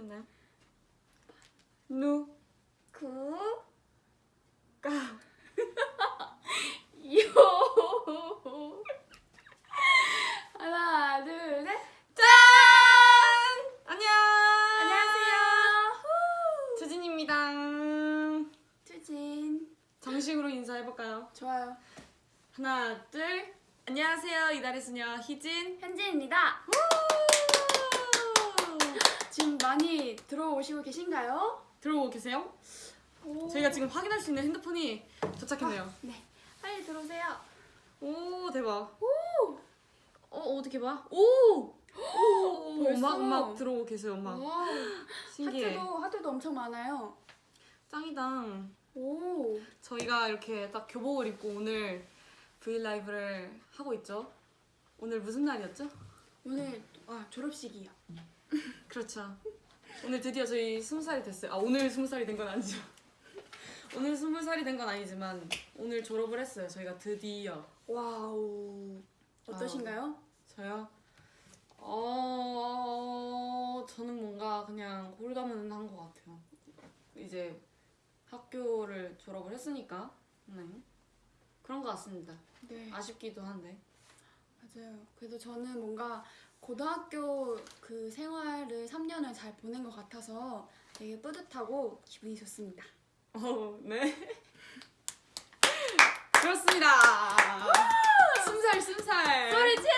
됐나요? 누, 구, 까. 요. 하나, 둘, 셋. 짠! 안녕! 안녕하세요. 주진입니다. 투진. 정식으로 인사해볼까요? 좋아요. 하나, 둘. 안녕하세요. 이달의 수녀 희진. 현지입니다. 지금 많이 들어오시고 계신가요? 들어오고 계세요? 오. 저희가 지금 확인할 수 있는 핸드폰이 도착했네요. 네. 빨리 들어오세요. 오, 대박. 오. 어, 어떻게 봐? 오! 오! 막, 막 들어오고 계세요, 막. 와. 신기해. 하트도 하트도 엄청 많아요. 짱이다. 오. 저희가 이렇게 딱 교복을 입고 오늘 브이라이브를 하고 있죠. 오늘 무슨 날이었죠? 오늘 아 졸업식이요. 그렇죠. 오늘 드디어 저희 스무 살이 됐어요. 아 오늘 스무 살이 된 건 아니죠. 오늘 스무 살이 된 건 아니지만 오늘 졸업을 했어요. 저희가 드디어 wow. 어떠신가요? 저요. 어 저는 뭔가 그냥 홀가분한 것 같아요. 이제 학교를 졸업을 했으니까 네 그런 것 같습니다. 네. 아쉽기도 한데. 맞아요. 그래도 저는 뭔가 고등학교 그 생활을 3년을 잘 보낸 것 같아서 되게 뿌듯하고 기분이 좋습니다. 어, 네. 그렇습니다. 순살, 순살. 소리 질러!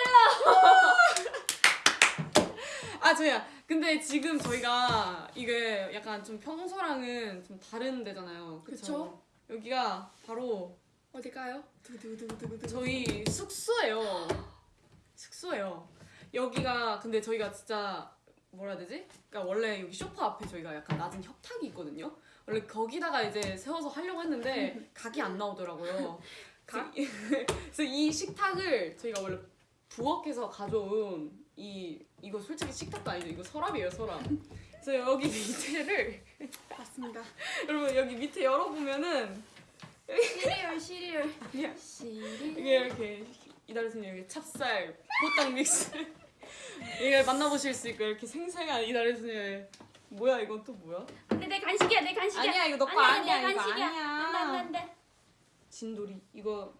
아, 저야. 근데 지금 저희가 이게 약간 좀 평소랑은 좀 다른 데잖아요. 그쵸? 그쵸? 여기가 바로 어딜까요? 두두두두두두. 저희 숙소예요. 숙소예요. 여기가 근데 저희가 진짜 뭐라 해야 되지? 그러니까 원래 여기 쇼파 앞에 저희가 약간 낮은 협탁이 있거든요. 원래 거기다가 이제 세워서 하려고 했는데 각이 안 나오더라고요. 각? 그래서 이 식탁을 저희가 원래 부엌에서 가져온 이 이거 솔직히 식탁도 아니죠. 이거 서랍이에요, 서랍. 그래서 여기 밑에를 맞습니다. 여러분 여기 밑에 열어보면은 시리얼 시리얼. 시리얼. 이게 이렇게 이달의 여기 찹쌀, 호떡 mix 이걸 만나보실 수 있고 이렇게 생생한 이달의 소녀의 뭐야 이건 또 뭐야? 안돼 내 간식이야 내 간식이야. 아니야, 이거 너 거 아니야, 아니야, 내 이거 간식이야. 아니야. 안돼 안돼 안돼. 진돌이 이거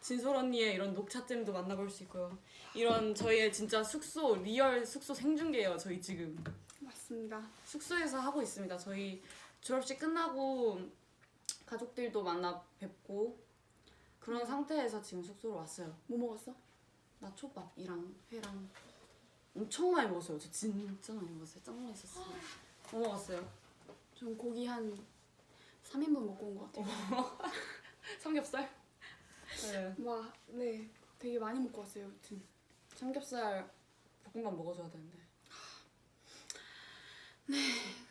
진솔 언니의 이런 녹차잼도 만나볼 수 있고요 이런 저희의 진짜 숙소 real 숙소 생중계예요 저희 지금 맞습니다. 숙소에서 하고 있습니다 저희 졸업식 끝나고 가족들도 만나 뵙고 그런 상태에서 지금 숙소로 왔어요 뭐 먹었어? 나 초밥이랑 회랑 엄청 많이 먹었어요. 저 진짜 많이 먹었어요. 짱 맛있었어요. 뭐 먹었어요? 전 고기 한 3인분 먹고 온 것 같아요. 삼겹살? 네. 와, 네. 되게 많이 먹고 왔어요, 여튼. 삼겹살 볶음밥 먹어줘야 되는데. 네.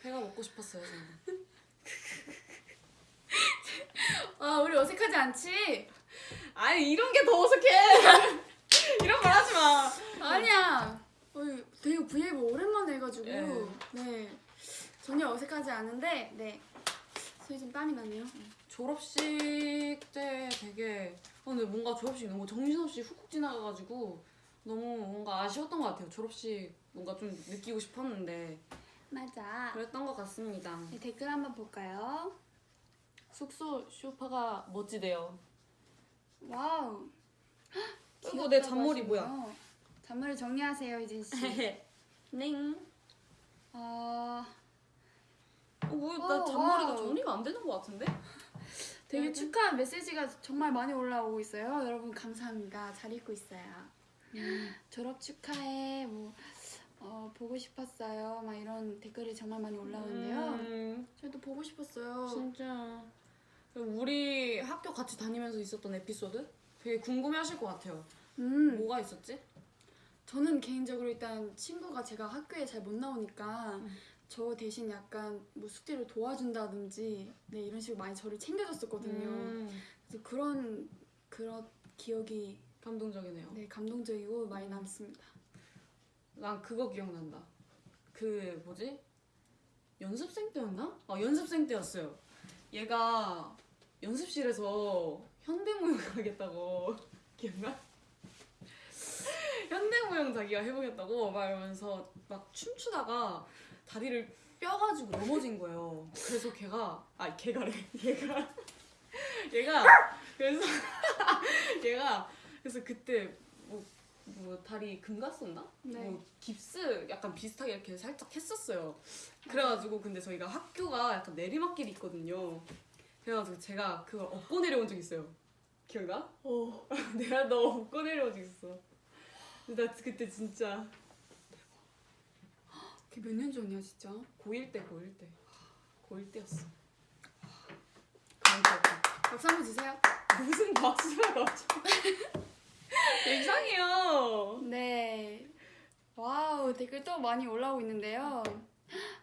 회가 먹고 싶었어요, 저는. 아, 우리 어색하지 않지? 아니, 이런 게 더 어색해! 이런 말 하지 마! 아니야. 어, 되게 브이앱 오랜만에 해가지고 네. 네 전혀 어색하지 않은데 네 손이 좀 땀이 나네요. 졸업식 때 되게 어, 근데 뭔가 졸업식 너무 정신없이 훅훅 지나가가지고 너무 뭔가 아쉬웠던 것 같아요. 졸업식 뭔가 좀 느끼고 싶었는데 맞아. 그랬던 것 같습니다. 네, 댓글 한번 볼까요? 숙소 쇼파가 멋지대요. Wow. 이거 내 잔머리 뭐야? 잔머리 정리하세요 희진 씨. 넹. 어, 어, 뭐, 어, 나 잔머리가 wow. 정리가 안 되는 것 같은데? 되게 네. 축하 메시지가 정말 많이 올라오고 있어요. 여러분 감사합니다. 잘 읽고 있어요. 졸업 축하해. 뭐 어, 보고 싶었어요. 막 이런 댓글이 정말 많이 올라오는데요. 음, 저도 보고 싶었어요. 진짜. 우리 학교 같이 다니면서 있었던 에피소드? 되게 궁금해하실 것 같아요. 음, 뭐가 있었지? 저는 개인적으로 일단 친구가 제가 학교에 잘 못 나오니까 음. 저 대신 약간 뭐 숙제를 도와준다든지 네 이런 식으로 많이 저를 챙겨줬었거든요. 음, 그래서 그런 그런 기억이 감동적이네요. 네 감동적이고 많이 남습니다. 난 그거 기억난다. 그 뭐지? 연습생 때였나? 아 연습생 때였어요. 얘가 연습실에서 현대무용 하겠다고 기억나? 현대무용 자기가 해보겠다고 막 이러면서 막 춤추다가 다리를 뼈가지고 넘어진 거예요. 그래서 걔가 아 걔가래 얘가 얘가 그래서 얘가 그래서 그때 뭐, 뭐 다리 금 갔었나? 네. 뭐 깁스 약간 비슷하게 이렇게 살짝 했었어요. 그래가지고 근데 저희가 학교가 약간 내리막길이 있거든요. 그래가지고 제가 그걸 업고 내려온 적 있어요. 기억나? 어. 내가 너 업고 내려온 적 있어. 근데 나 그때 진짜 그게 몇 년 전이야 진짜? 고1 때 고1 때 고1 때였어. 박수 한번 주세요. 무슨 박수가 갑자기 이상해요. 네. wow 댓글 또 많이 올라오고 있는데요.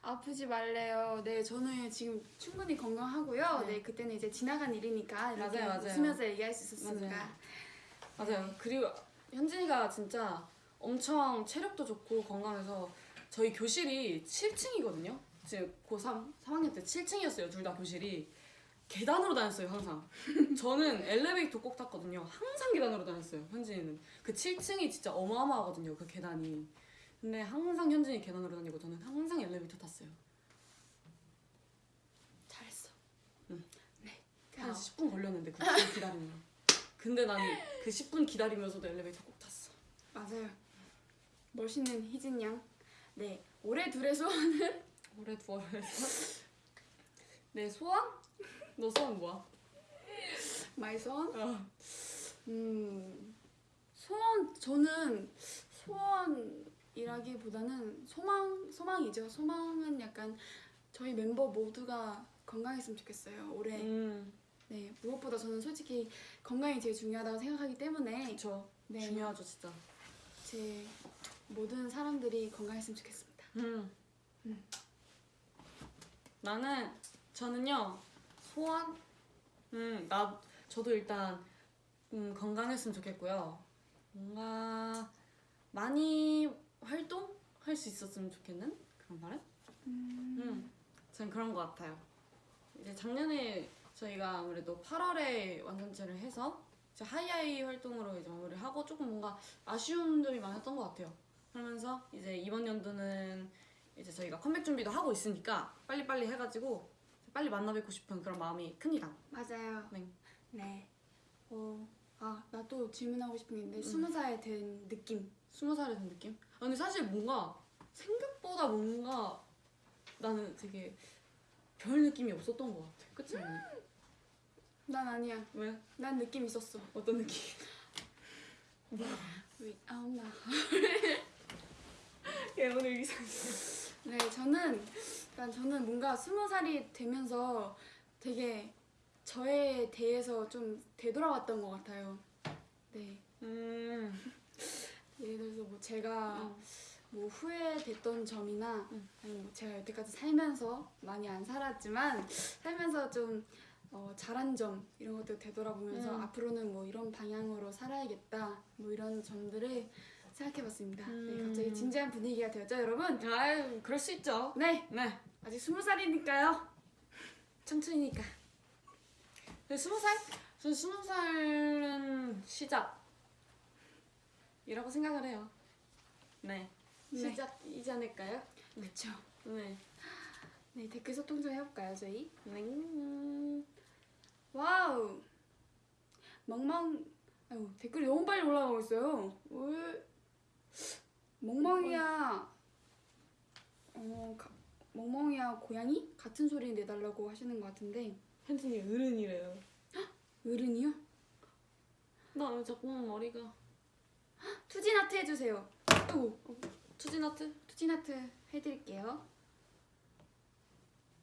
아프지 말래요. 네, 저는 지금 충분히 건강하고요. 네. 네, 그때는 이제 지나간 일이니까 맞아요, 맞아요. 웃으면서 얘기할 수 있었으니까. 맞아요. 그리고 현진이가 진짜 엄청 체력도 좋고 건강해서 저희 교실이 7층이거든요. 지금 고3 3학년 때 7층이었어요. 둘 다 교실이. 계단으로 다녔어요, 항상. 저는 엘리베이터 꼭 탔거든요. 항상 계단으로 다녔어요, 현진이는. 그 7층이 진짜 어마어마하거든요, 그 계단이. 근데 항상 현진이 계단으로 다니고 저는 항상 엘리베이터 탔어요. 잘했어. 응. 네. 한 아, 10분 걸렸는데 그 10분 기다리면. 근데 나는 그 10분 기다리면서도 엘리베이터 꼭 탔어. 맞아요. 멋있는 희진 양. 네, 올해 둘의 소원은 올해 두월에서 내 소원? 너 소원 뭐야? my 소원. 어. 음, 소원 저는 소원이라기보다는 소망 소망이죠. 소망은 약간 저희 멤버 모두가 건강했으면 좋겠어요. 올해. 음, 네, 무엇보다 저는 솔직히 건강이 제일 중요하다고 생각하기 때문에 그쵸. 네, 중요하죠, 진짜. 제 모든 사람들이 건강했으면 좋겠습니다. 음. 음. 나는 저는요 소원. 음, 나 저도 일단 음, 건강했으면 좋겠고요. 뭔가 많이 활동할 수 있었으면 좋겠는 그런 바람? 음, 전 그런 것 같아요. 이제 작년에 저희가 아무래도 8월에 완전체를 해서 이제 하이하이 활동으로 이제 마무리를 하고 조금 뭔가 아쉬운 점이 많았던 것 같아요. 그러면서 이제 이번 연도는 이제 저희가 컴백 준비도 하고 있으니까 빨리빨리 해가지고 빨리 만나뵙고 싶은 그런 마음이 큽니다. 맞아요. 네. 네. 어, 아, 나 또 질문하고 싶은 게 음. 있는데 스무 살된 느낌. 스무 살이 된 느낌? 아, 근데 사실 뭔가 생각보다 뭔가 나는 되게 별 느낌이 없었던 것 같아. 그치? 언니? 난 아니야. 왜? 난 느낌 있었어. 어떤 느낌? 왜? 아, 나. 얘 오늘 이상. 네, 저는 일단 저는 뭔가 스무 살이 되면서 되게 저에 대해서 좀 되돌아왔던 것 같아요. 네, 음. 예를 들어서 뭐 제가 어. 뭐 후회됐던 점이나 음. 아니면 뭐 제가 여태까지 살면서 많이 안 살았지만 살면서 좀 어, 잘한 점 이런 것들 되돌아보면서 음. 앞으로는 뭐 이런 방향으로 살아야겠다 뭐 이런 점들을 생각해봤습니다. 네, 음. 갑자기 진지한 분위기가 되었죠, 여러분? 아유, 그럴 수 있죠. 네, 네. 아직 스무 살이니까요. 근데 스무 살? 전 스무 살은 시작이라고 생각을 해요. 네. 네. 시작이지 않을까요? 그렇죠. 네. 네, 댓글 소통 좀 해볼까요, 저희? 네. Wow. 멍멍. 아유, 댓글이 너무 빨리 올라가고 있어요. 왜? 멍멍이야. 어, 가, 멍멍이야 고양이 같은 소리 내달라고 하시는 것 같은데 현진이 어른이래요. 어른이요? 나 왜 자꾸만 머리가. 투진하트 해주세요. 아이고, 투진하트? 투진하트 해드릴게요.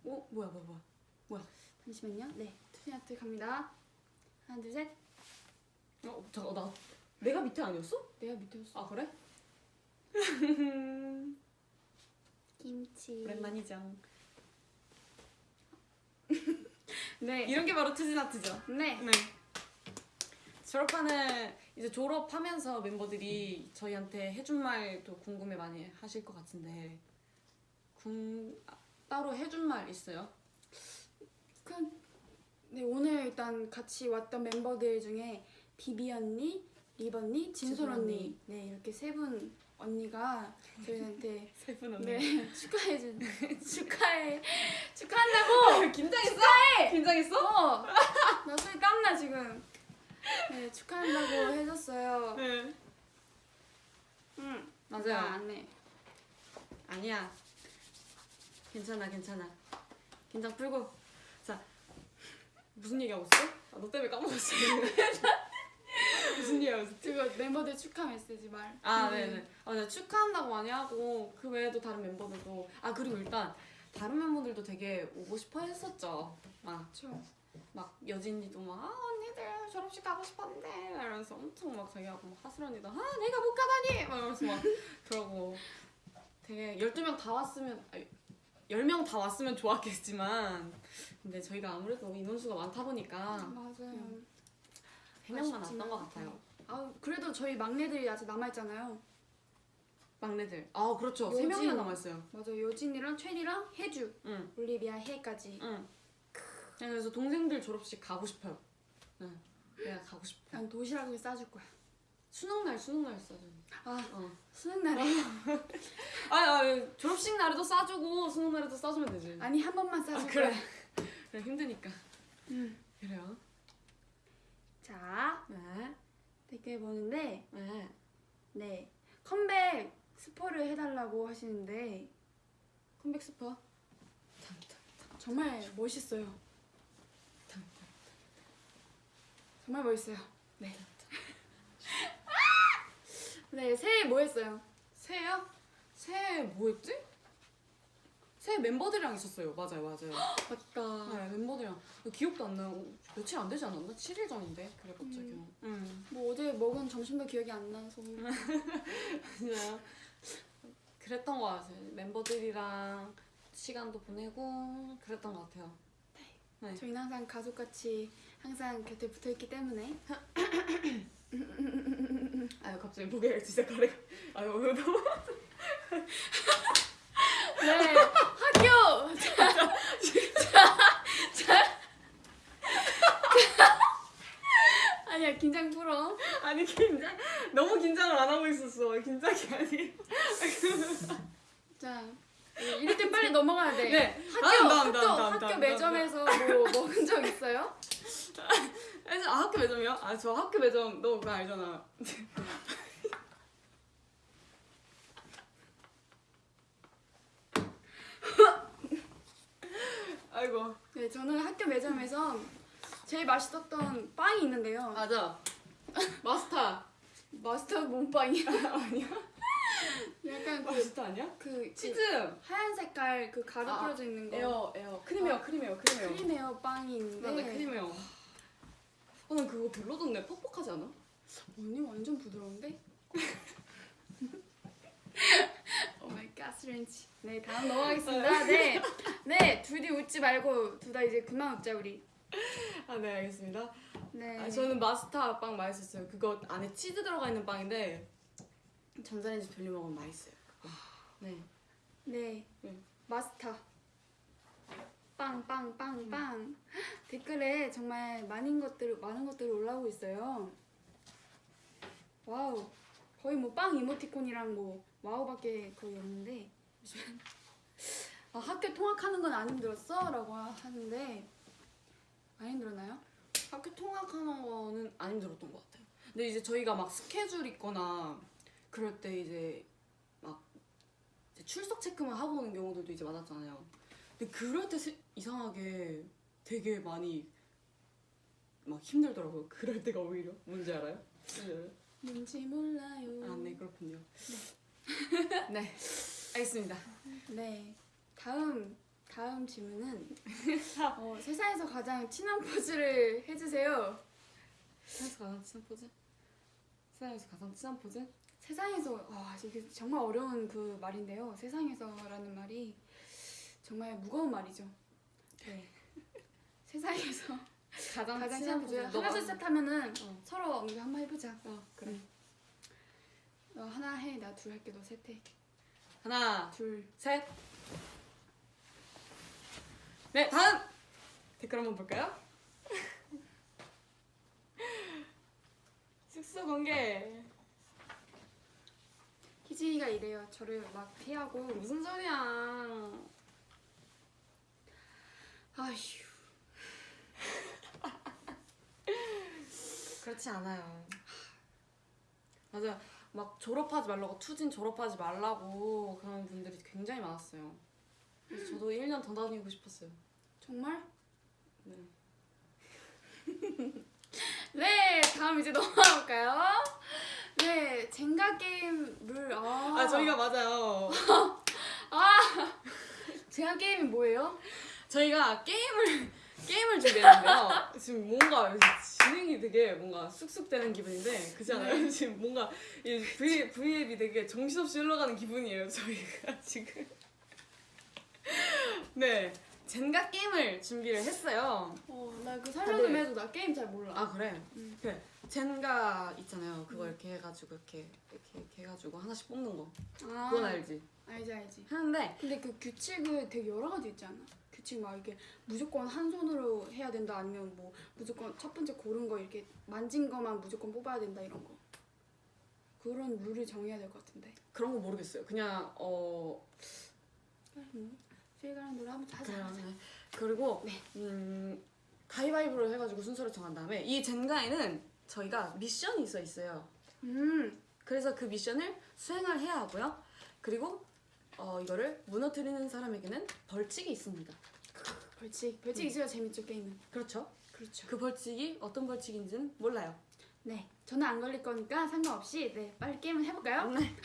어? 뭐야, 뭐야, 뭐야. 잠시만요. 네, 투진하트 갑니다. 하나, 둘, 셋. 어, 잠깐, 나. 내가 밑에 아니었어? 내가 밑에였어. 아, 그래? 김치. 오랜만이죠. 네. 이런 게 바로 투진아트죠. 네. 네. 졸업하는 이제 졸업하면서 멤버들이 저희한테 해준 말도 궁금해 많이 하실 것 같은데 궁 아, 따로 해준 말 있어요? 그, 네 오늘 일단 같이 왔던 멤버들 중에 비비 언니, 리번니, 진솔 진솔 언니. 언니. 네 이렇게 세 분 언니가 저희한테 세 분 언니. 네 축하해 준 축하해 축하한다고 긴장했어? 긴장했어? 어, 나 손이 땀나 지금. 네, 축하한다고 해줬어요. 네. 응, 맞아요. 나안 해. 아니야. 괜찮아, 괜찮아. 긴장 풀고. 자, 무슨 얘기하고 있어? 아, 너 때문에 까먹었어. 무슨 얘기하고 있어? 그거 멤버들 축하 메시지 말. 아, 음. 네네. 아, 네, 축하한다고 많이 하고 그 외에도 다른 멤버들도 아 그리고 일단 다른 멤버들도 되게 오고 싶어 했었죠. 막, 그쵸. 막 여진이도 막 아, 언니들 졸업식 가고 싶었는데 이러면서 엄청 막 자기하고 막 하슬 언니도 아 내가 못 가다니 막 이러면서 막 그러고 되게 12명 다 왔으면 아니, 10명 다 왔으면 좋았겠지만 근데 저희가 아무래도 인원수가 많다 보니까 맞아요. 3명만 아쉽지만. 왔던 것 같아요. 아 그래도 저희 막내들이 아직 남아 있잖아요. 막내들. 아 그렇죠. 여진. 3명이나 남았어요. 맞아 요진이랑 최리랑 혜주, 응. 올리비아 해까지. 응. 네, 그래서 동생들 졸업식 가고 싶어요. 응. 내가 가고 싶어. 난 도시락을 싸줄 거야. 수능 날 수능 날 싸줘. 아 어. 수능 날에 아, 아 졸업식 날에도 싸주고 수능 날에도 싸주면 되지. 아니 한 번만 싸줄 아, 그래. 그래 힘드니까. 음. 그래요. 자 네. 댓글 보는데 네. 네 컴백 스포를 해달라고 하시는데 컴백 스포. 정말 멋있어요. 정말 멋있어요. 네. 네 새해 뭐 했어요? 새해요? 새해 뭐였지? 새해 멤버들이랑 있었어요. 맞아요, 맞아요. 맞다. 네, 멤버들이랑 기억도 안 나요. 며칠 안 되지 않았나? 7일 전인데. 그래 갑자기. 음. 뭐 어제 먹은 점심도 기억이 안 나서 진짜요? 그랬던 것 같아요. 멤버들이랑 시간도 보내고 그랬던 것 같아요. 네. 저희는 항상 가족같이 항상 곁에 붙어있기 때문에 아유 갑자기 무게를 진짜 가래. 아유 너무. 네 학교 자, 자, 자. 아니야 긴장 풀어 아니 긴장 너무 긴장을 안 하고 있었어. 긴장이 아니. 자 이럴 때 빨리 넘어가야 돼 네. 학교 다음, 학교 다음, 학교 매점에서 뭐 먹은 적 있어요? 아 학교 매점이요? 아 저 학교 매점 너 그거 알잖아. 아이고. 네 저는 학교 매점에서 제일 맛있었던 빵이 있는데요 맞아. 마스터. 마스터 몸빵이야 아니야? 약간 그, 마스터 아니야? 그 치즈. 하얀 색깔 그 가루 아, 뿌려져 있는 거 에어 에어 크림에어 크림에어 크림에어. 크림에어 빵이 있는데 맞아 크림에어. 어, 난 그거 별로 던데 퍽퍽하지 않아? 언니 완전 부드러운데? 오마이갓 스렌치 네 다음 넘어가겠습니다 네, 네 둘이 웃지 말고 둘 다 이제 그만 웃자 우리 아 네 알겠습니다. 네 아, 저는 마스터 빵 맛있었어요. 그거 안에 치즈 들어가 있는 빵인데 전자레인지 돌려 먹으면 맛있어요. 네. 네 네. 마스터 빵빵빵빵 댓글에 정말 많은 것들 많은 것들이 올라오고 있어요 wow 거의 뭐 빵 이모티콘이랑 뭐 wow밖에 거의 없는데 아 학교 통학하는 건 안 힘들었어? 라고 하는데 안 힘들었나요? 학교 통학하는 거는 안 힘들었던 것 같아요. 근데 이제 저희가 막 스케줄 있거나 그럴 때 이제 막 이제 출석 체크만 하고 오는 경우들도 이제 많았잖아요. 근데 그럴 때 세- 이상하게 되게 많이 막 힘들더라고요. 그럴 때가 오히려 뭔지 알아요? 뭔지 몰라요 아, 네 그렇군요. 네, 알겠습니다. 네. 다음 다음 질문은 어, 세상에서 가장 친한 포즈를 해주세요. 세상에서 가장 친한 포즈? 세상에서 가장 친한 포즈? 세상에서 와 이게 정말 어려운 그 말인데요. 세상에서라는 말이 정말 무거운 말이죠. 네. 세상에서 가장, 가장 친한 너가- 하나 둘셋 하면은 어. 서로 언니 한번 해보자. 어, 그래. 응. 너 하나 해, 나 둘 할게, 너 셋 해. 하나, 둘. 셋. 네, 다음 댓글 한번 볼까요? 숙소 공개. 희진이가 이래요. 저를 막 피하고 무슨 소리야? 아휴. 그렇지 않아요. 맞아. 막 졸업하지 말라고 투진 졸업하지 말라고 그런 분들이 굉장히 많았어요. 그래서 저도 1년 더 다니고 싶었어요. 정말? 네. 네, 다음 이제 넘어가 볼까요? 네, 젠가 게임을 아, 아 저희가 맞아요. 젠가 게임이 뭐예요? 저희가 게임을 게임을 준비했는데요. 지금 뭔가 진행이 되게 뭔가 쑥쑥 되는 기분인데 그렇지 않아요? 지금 뭔가 이 V V앱이 되게 정신없이 흘러가는 기분이에요. 저희가 지금 네 젠가 게임을 준비를 했어요. 어, 나그 살려 좀 해줘. 나 게임 잘 몰라. 아 그래? 음. 그 젠가 있잖아요. 그거 이렇게 해가지고 이렇게 이렇게, 이렇게 해가지고 하나씩 뽑는 거. 아, 그건 알지? 알지, 알지. 하는데 근데 그 규칙을 되게 여러 가지 있지 않아? 규칙 막 이게 무조건 한 손으로 해야 된다 아니면 뭐 무조건 첫 번째 고른 거 이렇게 만진 거만 무조건 뽑아야 된다 이런 거. 그런 룰을 정해야 될 것 같은데. 그런 거 모르겠어요. 그냥 어뭐 세가는 노래 한번 하자. 그래요. 하자. 네. 그리고 네. 음, 가위바위보로 해가지고 순서를 정한 다음에 이 젠가에는 저희가 미션이 있어 있어요. 음, 그래서 그 미션을 수행을 해야 하고요. 그리고 어, 이거를 무너뜨리는 사람에게는 벌칙이 있습니다. 벌칙. 벌칙 있어야 재밌죠 게임은. 그렇죠? 그렇죠. 그 벌칙이 어떤 벌칙인지는 몰라요. 네, 저는 안 걸릴 거니까 상관없이 네 빨리 게임을 해볼까요? 네.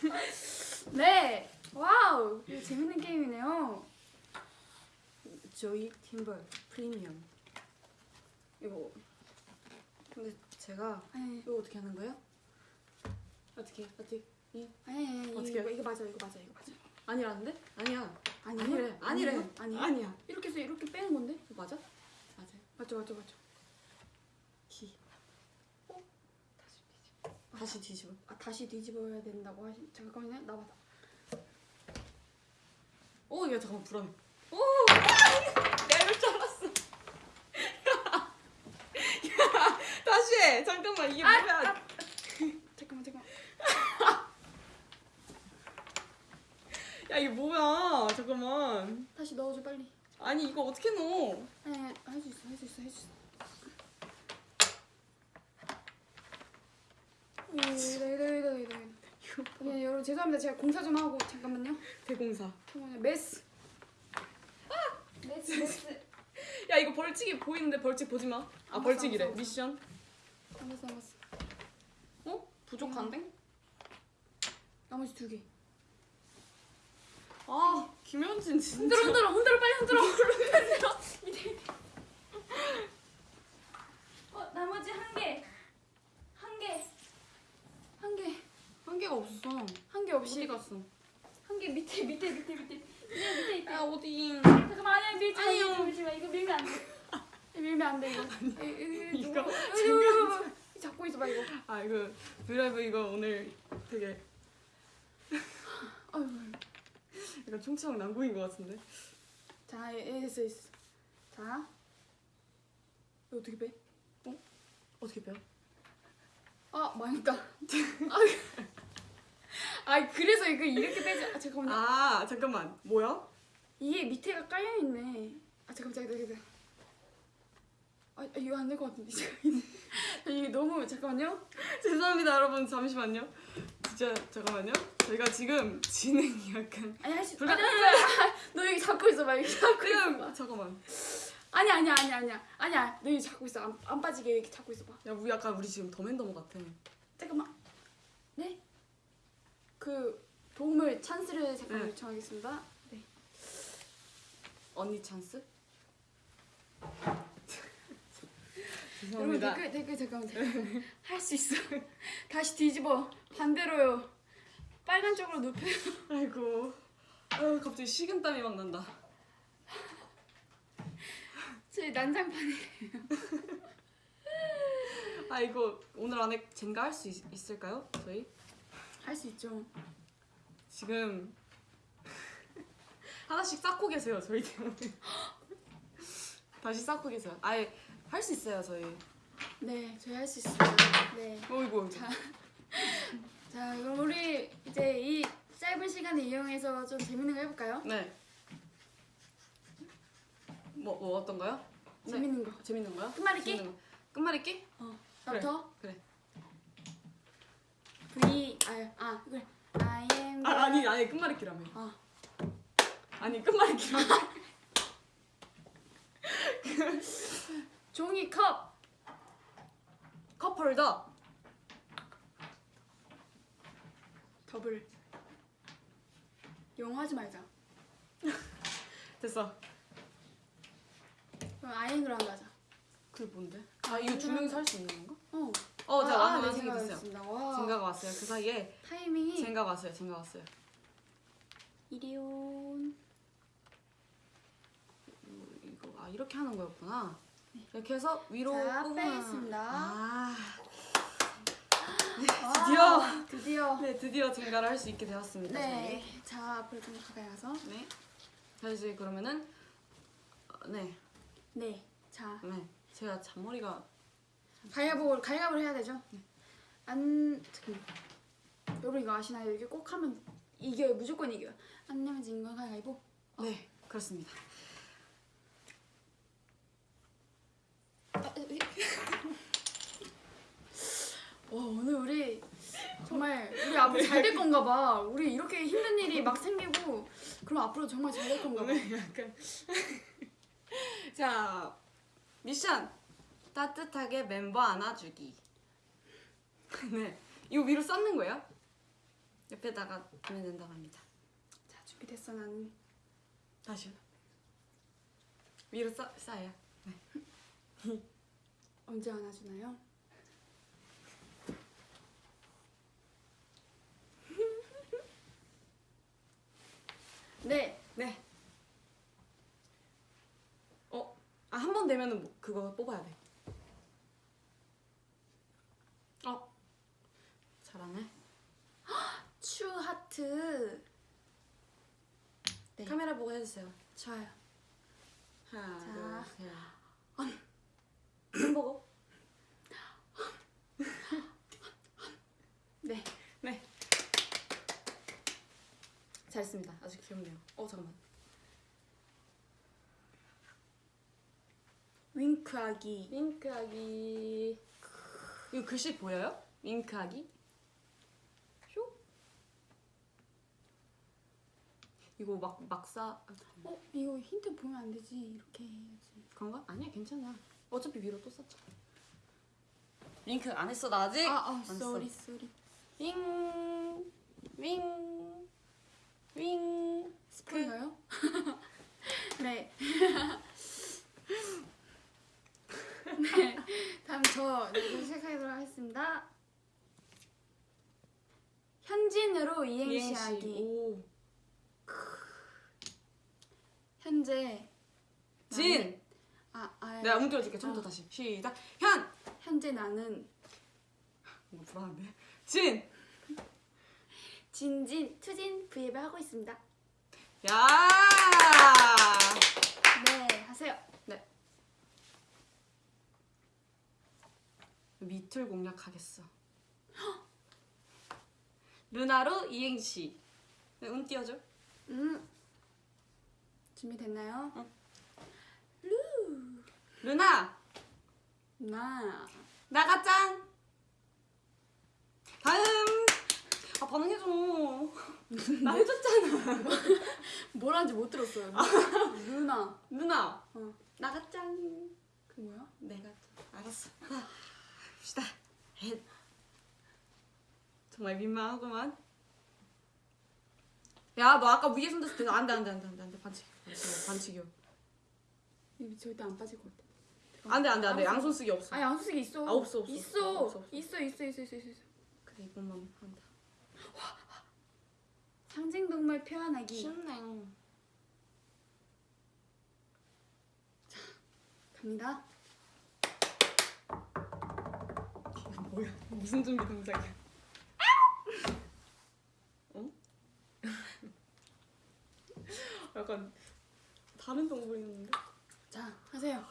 네, wow, 이거 재밌는 게임이네요. 조이 팀버 프리미엄. 이거 근데 제가 아니, 이거 어떻게 하는 거예요? 어떻게 어떻게 이 아니, 아니, 어떻게 이거, 이거 맞아, 이거 맞아, 이거 맞아. 아니라는데? 아니야. 아니에요? 아니래. 아니래. 아니에요? 아니에요? 아니야. 이렇게 해서 이렇게 빼는 건데? 맞아? 맞아요. 맞죠, 맞죠, 맞죠. 기. 다시 뒤집어. 아 다시 뒤집어야 된다고 하시. 잠깐만요, 나와봐. 오, 야 잠깐만 불안해. 오, 이럴 줄 알았어. 야, 잠깐만 이게 아, 뭐야? 잠깐만, 잠깐. 야 이게 뭐야? 잠깐만. 다시 넣어줘 빨리. 아니 이거 어떻게 넣어? 아니, 할수 있어, 할 수 있어, 할 수 있어. 그냥 여러분 죄송합니다. 제가 공사 좀 하고 잠깐만요. 대공사. 잠깐만요. 메스. 메스, 메스. 야 이거 벌칙이 보이는데 벌칙 보지 마. 아 알았어, 벌칙이래. 미션. 알았어, 알았어. 어? 부족한데? 나머지 두 개. 아 김현진 진짜. 흔들어, 흔들어, 흔들어, 빨리 흔들어. 흔들어. 어, 나머지 한 개. 한 개. 한 개. 한 개가 없어. 한 개 없이. 어디 갔어? 한 개 밑에, 밑에, 밑에, 밑에. 밑에, 밑에 있대. 야 어디? 잠깐만, 아니야, 밀지 마. 밀지. 이거 밀면 안 돼. 이거 밀면 안 돼, 이거. 이- 이- 이거 누구- 이거, 이거, 이거. 잡고 있어봐, 이거. 아 이거 브이라이브 이거 오늘 되게 아유. 약간 총체적 난국인 것 같은데. 자, 예, 예, 됐어, 됐어. 자. 이거 어떻게 빼? 어떻게 빼요? 아, 망했다. 아, 아, 그래서 이거 이렇게 빼지. 아, 잠깐만요. 아 잠깐만 뭐야? 이게 밑에가 깔려 있네. 아, 잠깐, 잠깐, 잠깐. 아, 아, 이거 안 될 것 같은데. 잠깐. 이게 너무 잠깐만요. 죄송합니다 여러분 잠시만요. 진짜 잠깐만요. 저희가 지금 진행이 약간 아니 할 수. 불가- 아니, 아니, 아니. 너 여기 잡고 있어 봐. 여기 잡고 지금 있어 봐. 잠깐만. 아니 아니 아니 아니야. 아니야. 너 여기 잡고 있어. 안, 안 빠지게 이렇게 잡고 있어 봐. 야 우리 약간 우리 지금 더맨더머 같아. 잠깐만. 네? 그 도움을 찬스를 잠깐 네. 요청하겠습니다. 네. 언니 찬스? 여러분. 댓글 댓글 잠깐만 잠깐만. 할 수 있어. 다시 뒤집어. 반대로요. 빨간 쪽으로 눕혀요. 아이고. 아유 갑자기 식은땀이 막 난다. 저희 난장판이. 아 이거 오늘 안에 젠가 할 수 있을까요? 저희 할 수 있죠. 지금 하나씩 쌓고 계세요 저희 때문에. 다시 쌓고 계세요. 아예 할 수 있어요 저희. 네, 저희 할 수 있어요. 네. 어이구. 자, 자, 그럼 우리 이제 이 짧은 시간을 이용해서 좀 재밌는 거 해볼까요? 네. 뭐, 뭐 어떤 거요? 네. 재밌는 거. 재밌는 거요? 끝말잇기? 재밌는 거. 끝말잇기? 어, 그래. 나부터. 그래. V 아, 아 그래. I am. 아, 아니 아니 끝말잇기라며. 어. 아니 끝말잇기라며. 종이컵. 컵홀더. 더블. 영어 하지 말자. 됐어. 그럼 아이앵그라운드 하자. 그게 뭔데? 아 이거 두 명이서 할 수 있는 건가? 어. 어, 자, 아, 완전 네, 완성이 됐어요. 생각했습니다. 와. 생각 왔어요. 그 사이에 타이밍이 생각 왔어요. 생각 왔어요. 이리온. 음, 이거 아 이렇게 하는 거였구나. 이렇게 해서 위로 자, 뽑으면- 빼겠습니다. 아, 와, 드디어! 드디어. 네 드디어 증가를 할 수 있게 되었습니다. 네. 자, 앞으로 좀 가까이 가서. 저희. 네. 자 이제 그러면은 어, 네, 네. 자, 네. 제가 잔머리가 가위바위보 가위바위보를 해야 되죠? 안 잠깐만. 여러분 이거 아시나요? 이게 꼭 하면 이겨요. 무조건 이겨요. 안 내면 진건 가위바위보. 네 그렇습니다. 아, 으, 으. 와 오늘 우리 정말 우리 앞으로 잘 될 건가 봐. 우리 이렇게 힘든 일이 막 생기고 그럼 앞으로 정말 잘 될 건가 봐. 오늘 약간 자 미션 따뜻하게 멤버 안아주기. 네 이거 위로 쌓는 거예요? 옆에다가 두면 된다고 합니다. 자 준비됐어 나는. 다시요. 위로 쌓 쌓아요. 언제 안아주나요? 네. 네. 어, 아 한 번 되면은 뭐 그거 뽑아야 돼. 어, 잘하네. 추 하트. 네. 카메라 보고 해주세요. 좋아요. 하나, 자. 둘, 셋. 햄버거. 네. 네. 잘했습니다. 아주 귀엽네요. 어 잠깐만. 윙크하기. 윙크하기. 이거 글씨 보여요? 윙크하기. 쇼. 이거 막 막사 어 이거 힌트 보면 안 되지. 이렇게 해야지. 그런가? 아니야 괜찮아. 어차피 위로 또 썼잖아. 윙크 안 했어 나 아직. 아, 아, 안. Sorry sorry. 윙, 윙, 윙. 스포인가요? 네. 네. 다음 저 이제 시작하도록 하겠습니다. 현진으로 이행시하기. 오. 현재 진. 아, 아 내가 문 띄워줄게. 처음부터 어. 다시. 시작. 현. 현재 나는 이거 불안한데. 진. 진진 투진 브이앱을 하고 있습니다. 야. 네 하세요. 밑을 공략하겠어. 루나로 이행시. 네, 운 띄워줘. 음 준비됐나요? 루나. 나 나가짱. 다음. 아 반응해줘. 나 해줬잖아. 뭐라는지 못 들었어요. 루나 누나. 어. 나가짱. 그 뭐야? 내가 알았어. 하나, 시다. 헷. 정말 민망하구만. 야, 너 아까 위에 손댔을 때 안돼 안돼 안돼 안돼 안돼 반칙 반칙 반칙이요. 이 절대 안 빠질 것 같아. 안돼 안돼 안돼 양손 쓰기 없어. 아 양수기 있어. 아, 없어, 없어, 있어. 없어, 없어. 있어 있어 있어 있어 있어. 있어. 그래 이것만 한다. 상징 동물 표현하기. 쉽네. 갑니다. 이거 뭐야? 무슨 준비 동작이야? 어? 약간 다른 동물이 있는데? 자 하세요.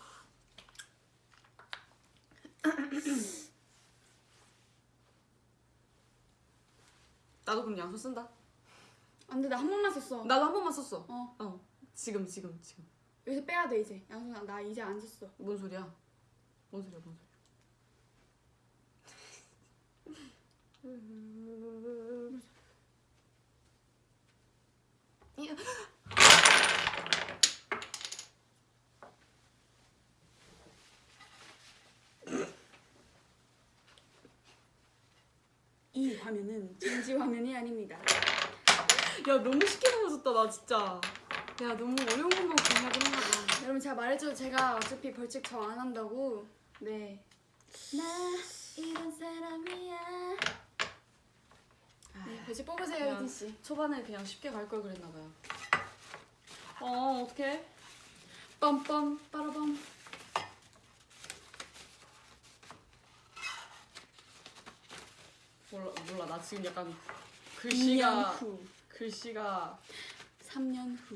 나도 그럼 양손 쓴다. 안돼 나 한 번만 썼어. 나도 한 번만 썼어. 어 어. 지금 지금 지금. 여기서 빼야 돼 이제. 양손 나 이제 안 썼어. 뭔 소리야? 뭔 소리야? 뭔 소리야? 이 화면은 전지 화면이 아닙니다. 야 너무 쉽게 넘어졌다 나 진짜. 야 너무 어려운 것만 공략을 했나 봐. 여러분 제가 말했죠 제가 어차피 벌칙 저 안 한다고. 네. 나 이런 사람이야. 네 벌칙 뽑으세요 그냥 혜진 씨. 초반에 그냥 쉽게 갈 걸 그랬나 봐요. 어 어떡해? 빰빰 빠라밤. 몰라 몰라 나 지금 약간 2년 글씨가 후, 글씨가 3년 후.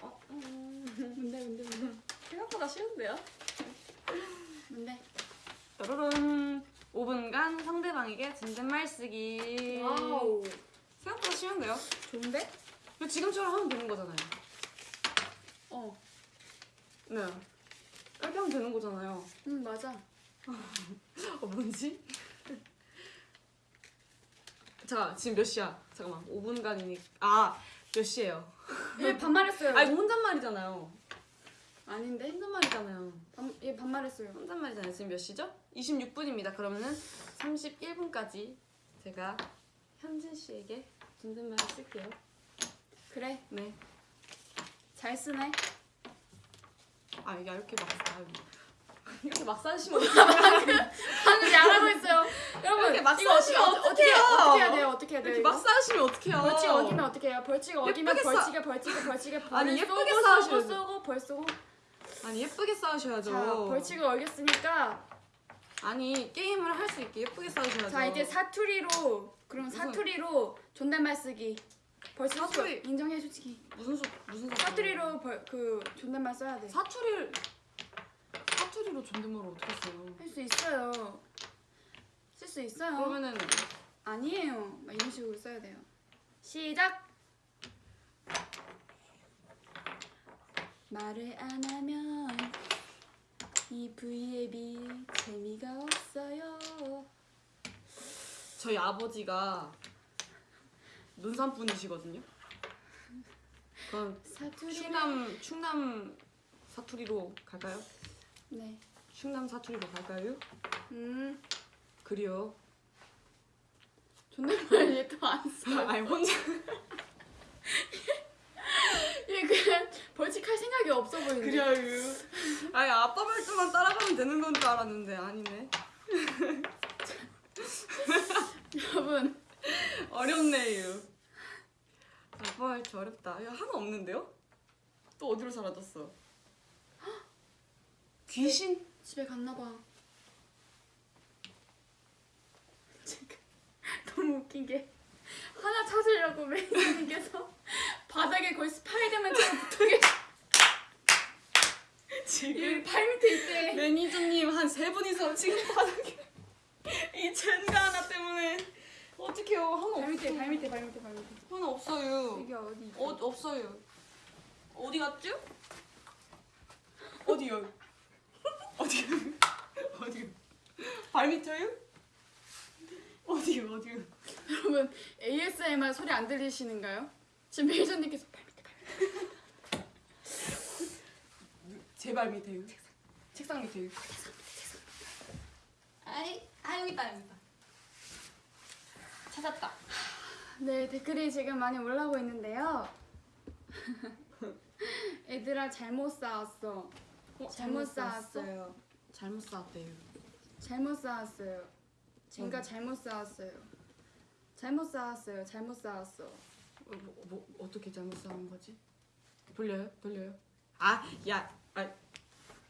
어, 음, 뭔데 뭔데 뭔데 생각보다 쉬운데요? 뭔데? 따르릉 5분간 상대방에게 존댓말 쓰기 wow 생각보다 쉬운데요? 좋은데? 지금처럼 하면 되는 거잖아요 어. 네 이렇게 하면 되는 거잖아요 응 맞아. 어 뭔지? 잠깐 지금 몇 시야? 잠깐만 5분간이니 아몇 시예요? 얘 반말했어요. 아 이거 혼잣말이잖아요 아닌데? 혼잣말이잖아요 반, 얘 반말했어요. 혼잣말이잖아요 지금 몇 시죠? 26분입니다 그러면은 31분까지 제가 현진 씨에게 존댓말을 쓸게요 그래 네 잘 쓰네. 아 이게 이렇게 막 아, 이렇게 막 싸시면 어떡해요? 방금 잘하고 있어요. 여러분 이렇게 막 이거 어떻게 싸우시면 어떻게? 어떻게 해야 돼요? 어떻게 해야 돼요? 막 싸시면 어떡해요? 벌칙 어기면 어떻게 해요? 벌칙 어기면 벌칙에 벌칙에 벌칙에 아니, 예쁘게 싸우셔야죠. 쏘고 벌 쏘고 아니 예쁘게 싸우셔야죠 자 벌칙을 어겼으니까 아니 게임을 할 수 있게 예쁘게 싸우셔야죠 자 이제 사투리로 그럼 사투리로 존댓말 쓰기 벌칙 사투리. 쏘- 인정해 솔직히 무슨 소 무슨 사투리 사투리로 벌, 그 존댓말 써야 돼. 사투리를 사투리로 존댓말을 어떻게 써요? 할 수 있어요. 쓸 수 있어요. 그러면은 아니에요. 막 이런 식으로 써야 돼요. 시작. 말을 안 하면 이 V앱이 재미가 없어요. 저희 아버지가 논산 분이시거든요. 그럼 사투리. 충남 충남 사투리로 갈까요? 네. 충남 사투리로 갈까요? 음. 그래요. 존댓말 얘또안 써. 아니 혼자 얘 그냥 벌칙할 생각이 없어 보이는데. 그래요. 아니 아빠 말투만 따라가면 되는 건 줄 알았는데 아니네. 여러분. 어렵네요. 아빠 말투 어렵다. 야 하나 없는데요? 또 어디로 사라졌어? 귀신? 집에 갔나 봐. 지금 너무 웃긴 게 하나 찾으려고 매니저님께서 바닥에 거의 스파이더맨처럼 붙어 계시. 지금 발 밑에 있대. 매니저님 한 세 분이서 지금 바닥에 이 젠가 하나 때문에 어떡해요 하나 발 밑에 없어 발 밑에 발 밑에 발 밑에. 하나 없어요 이게 어디? 어 없어요 어디 갔죠? 어디요? 어디요? 어디요? 발 밑에요? 어디요 어디요? 여러분 ASMR 소리 안 들리시는가요? 지금 매니저님께서 발 밑에 발 밑에. 제발 밑에요 책상 밑에요 아이 아 여기 있다 여기 있다 찾았다 네 댓글이 지금 많이 올라오고 있는데요. 애들아 잘못 쌓았어. 어, 잘못 쌓았어? 쌓았어요. 잘못 쌓았대요 잘못 쌓았어요. 젠가 음. 잘못 쌓았어요. 잘못 쌓았어요. 잘못 쌓았어. 어, 뭐, 뭐 어떻게 잘못 쌓은 거지? 돌려요? 돌려요? 아, 야, 아,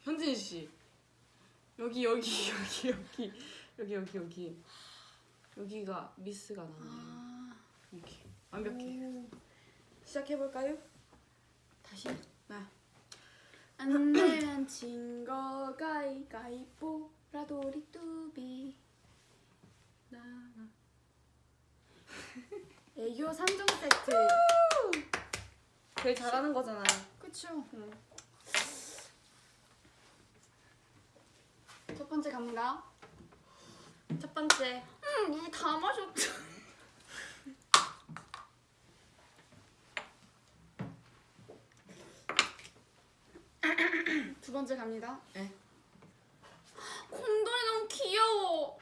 현진 씨. 여기 여기 여기 여기 여기 여기 여기 여기가 미스가 나네. 아, 이렇게 완벽해. 오. 시작해볼까요? 다시 나 안 내면 진거 가위가위보 라도리 뚜비 나 애교 3종 세트 제일 잘하는 거잖아. 그쵸 첫 번째 갑니다 첫 번째. 음, 물다 마셨죠 두 번째 갑니다 네. 곰돌이 너무 귀여워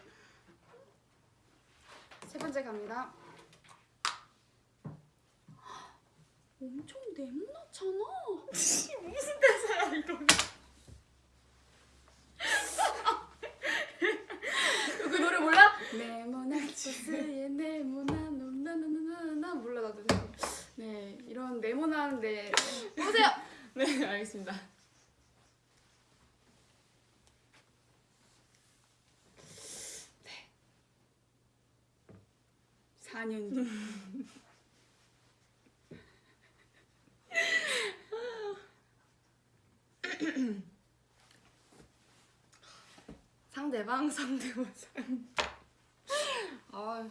세 번째 갑니다 엄청 네모나잖아 무슨 대사야 이거? 그 노래 몰라? 네모난 버스에 네모난 나나나나나 몰라 나도 네 이런 네모난데 보세요 네 알겠습니다. 사년 뒤. 상대방 상대모 사. 아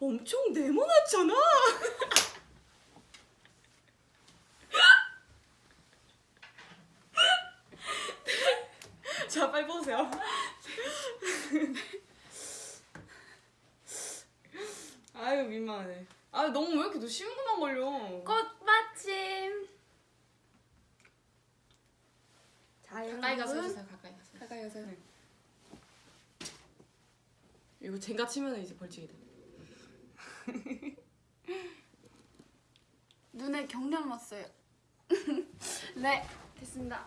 엄청 네모났잖아. 자 빨리 보세요. 아유 민망하네. 아 너무 왜 이렇게 너 쉬운 것만 걸려? 꽃받침. 자 가까이 가서. 해주세요. 가까이 가서. 가까이 가서. 네. 이거 젠가 치면 이제 벌칙이 돼. 눈에 경련 왔어요. 네 됐습니다.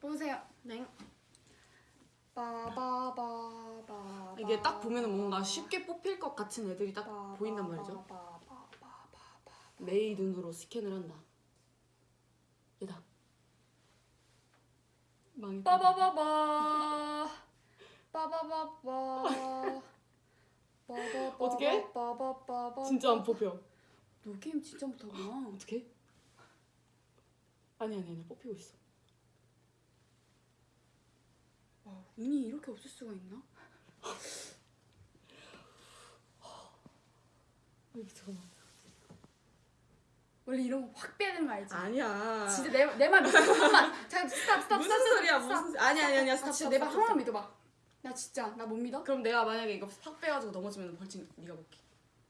보세요. 네. 빠바바바. 이게 딱 보면 뭔가 쉽게 뽑힐 것 같은 애들이 딱 보인단 말이죠. 메이 눈으로 스캔을 한다. 얘다. 망했다. 빠바바바. 빠바바바. 빠바바바. 진짜 안 뽑혀. 너 게임 진짜 못하구나. 어떻게? 아니 아니 아니 뽑히고 있어. 와, 운이 이렇게 없을 수가 있나? 아니 잠깐만. 원래 이런 거 확 빼야 되는 거 알지? 아니야. 진짜 내 내 말 믿어. 한번만. 잠깐 stop stop 무슨 stop, 소리야 stop, 무슨? 아니 아니 아니야. 나 stop, 진짜 스탑, 내말 stop, 하나만 stop. 믿어봐. 나 진짜 나 못 믿어? 그럼 내가 만약에 이거 팍 빼가지고 넘어지면 벌칙 네가 먹게.